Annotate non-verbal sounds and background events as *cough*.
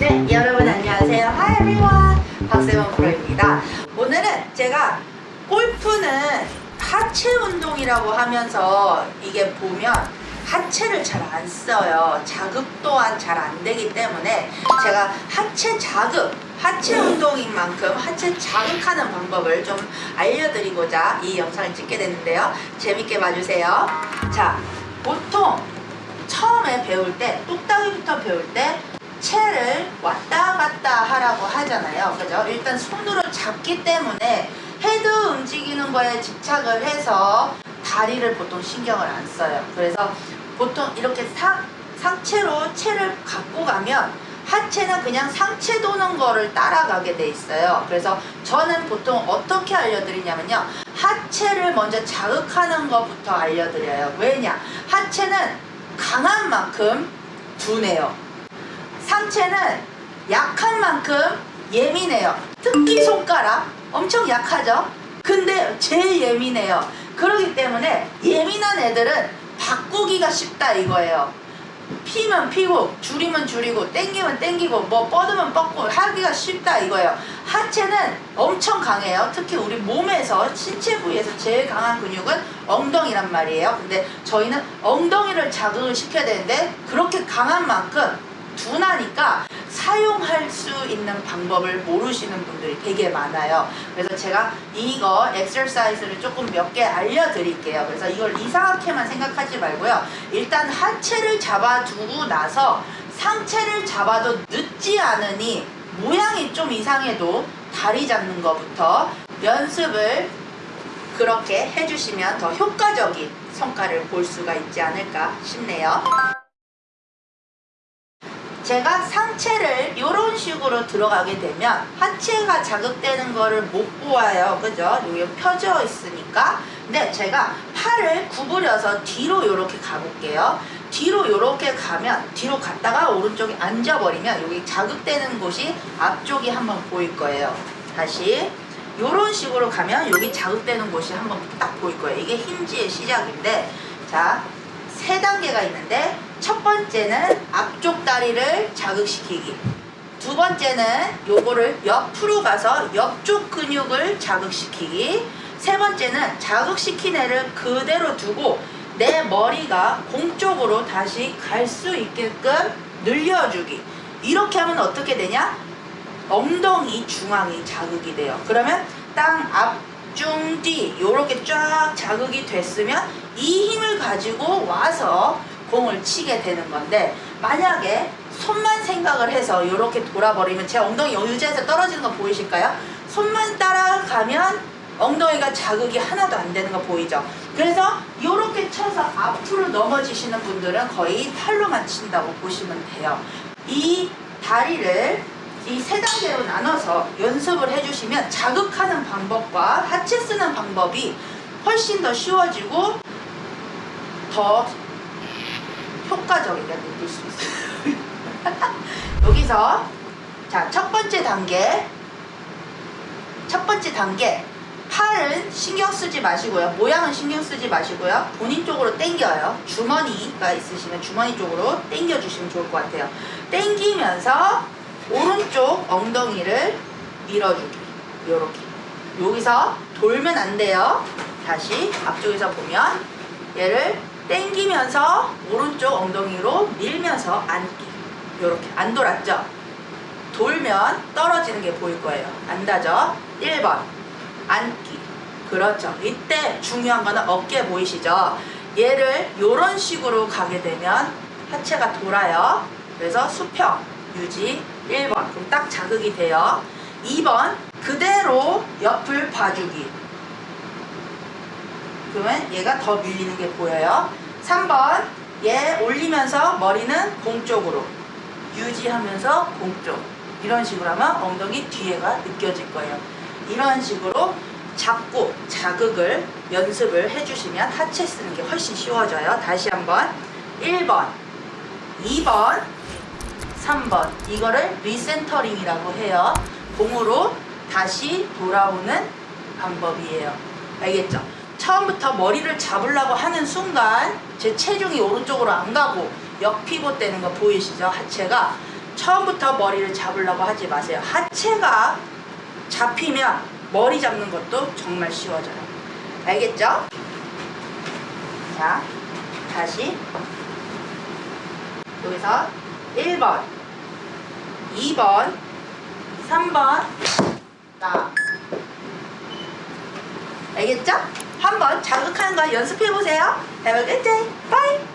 네, 여러분 안녕하세요. Hi everyone. 박세원 프로입니다. 오늘은 제가 골프는 하체 운동이라고 하면서 이게 보면 하체를 잘 안 써요. 자극 또한 잘 안 되기 때문에 제가 하체 자극, 하체 운동인 만큼 하체 자극하는 방법을 좀 알려드리고자 이 영상을 찍게 됐는데요. 재밌게 봐주세요. 자, 보통 처음에 배울 때, 똑딱이부터 배울 때 채를 왔다 갔다 하라고 하잖아요. 그죠? 일단 손으로 잡기 때문에 헤드 움직이는 거에 집착을 해서 다리를 보통 신경을 안 써요. 그래서 보통 이렇게 상, 상체로 채를 갖고 가면 하체는 그냥 상체 도는 거를 따라가게 돼 있어요. 그래서 저는 보통 어떻게 알려드리냐면요. 하체를 먼저 자극하는 것부터 알려드려요. 왜냐? 하체는 강한 만큼 둔해요. 상체는 약한 만큼 예민해요. 특히 손가락 엄청 약하죠? 근데 제일 예민해요. 그렇기 때문에 예민한 애들은 바꾸기가 쉽다 이거예요. 피면 피고 줄이면 줄이고 땡기면 땡기고 뭐 뻗으면 뻗고 하기가 쉽다 이거예요. 하체는 엄청 강해요. 특히 우리 몸에서 신체 부위에서 제일 강한 근육은 엉덩이란 말이에요. 근데 저희는 엉덩이를 자극을 시켜야 되는데 그렇게 강한 만큼 둔하니까 사용할 수 있는 방법을 모르시는 분들이 되게 많아요. 그래서 제가 이거 엑서사이즈를 조금 몇 개 알려드릴게요. 그래서 이걸 이상하게만 생각하지 말고요. 일단 하체를 잡아두고 나서 상체를 잡아도 늦지 않으니 모양이 좀 이상해도 다리 잡는 것부터 연습을 그렇게 해주시면 더 효과적인 성과를 볼 수가 있지 않을까 싶네요. 제가 상체를 이런 식으로 들어가게 되면 하체가 자극되는 거를 못 보아요. 그죠? 여기 펴져 있으니까. 근데 제가 팔을 구부려서 뒤로 이렇게 가볼게요. 뒤로 이렇게 가면 뒤로 갔다가 오른쪽에 앉아버리면 여기 자극되는 곳이 앞쪽이 한번 보일 거예요. 다시. 이런 식으로 가면 여기 자극되는 곳이 한번 딱 보일 거예요. 이게 힌지의 시작인데 자 세 단계가 있는데 첫 번째는 앞쪽 다리를 자극시키기. 두 번째는 요거를 옆으로 가서 옆쪽 근육을 자극시키기. 세 번째는 자극시킨 애를 그대로 두고 내 머리가 공 쪽으로 다시 갈 수 있게끔 늘려주기. 이렇게 하면 어떻게 되냐? 엉덩이 중앙이 자극이 돼요. 그러면 땅 앞 중뒤 이렇게 쫙 자극이 됐으면 이 힘을 가지고 와서 공을 치게 되는 건데 만약에 손만 생각을 해서 이렇게 돌아버리면 제 엉덩이 의자에서 떨어지는 거 보이실까요? 손만 따라가면 엉덩이가 자극이 하나도 안 되는 거 보이죠? 그래서 이렇게 쳐서 앞으로 넘어지시는 분들은 거의 팔로만 친다고 보시면 돼요. 이 다리를 이 세 단계로 나눠서 연습을 해주시면 자극하는 방법과 하체 쓰는 방법이 훨씬 더 쉬워지고 더 효과적이게 느낄 수 있어요. *laughs* 여기서 자 첫 번째 단계 첫 번째 단계 팔은 신경 쓰지 마시고요. 모양은 신경 쓰지 마시고요. 본인 쪽으로 당겨요. 주머니가 있으시면 주머니 쪽으로 당겨 주시면 좋을 것 같아요. 당기면서 오른쪽 엉덩이를 밀어주기. 요렇게. 여기서 돌면 안 돼요. 다시 앞쪽에서 보면 얘를 당기면서 오른쪽 엉덩이로 밀면서 앉기 이렇게 안 돌았죠? 돌면 떨어지는 게 보일 거예요 안다죠? 1번 앉기 그렇죠 이때 중요한 거는 어깨 보이시죠? 얘를 이런 식으로 가게 되면 하체가 돌아요 그래서 수평 유지 1번. 그럼 딱 자극이 돼요. 2번 그대로 옆을 봐주기. 그러면 얘가 더 밀리는 게 보여요. 3번 얘 올리면서 머리는 공 쪽으로 유지하면서 공 쪽. 이런 식으로 하면 엉덩이 뒤에가 느껴질 거예요. 이런 식으로 잡고 자극을 연습을 해주시면 하체 쓰는 게 훨씬 쉬워져요. 다시 한번. 1번. 2번 3번 이거를 recentering이라고 해요 공으로 다시 돌아오는 방법이에요 알겠죠? 처음부터 머리를 잡으려고 하는 순간 제 체중이 오른쪽으로 안 가고 역피봇 되는 거 보이시죠? 하체가 처음부터 머리를 잡으려고 하지 마세요. 하체가 잡히면 머리 잡는 것도 정말 쉬워져요. 알겠죠? 자, 다시 여기서 1번, 2번, 3번, 나. 알겠죠? 한번 자극하는 거 연습해 보세요. Have a good day.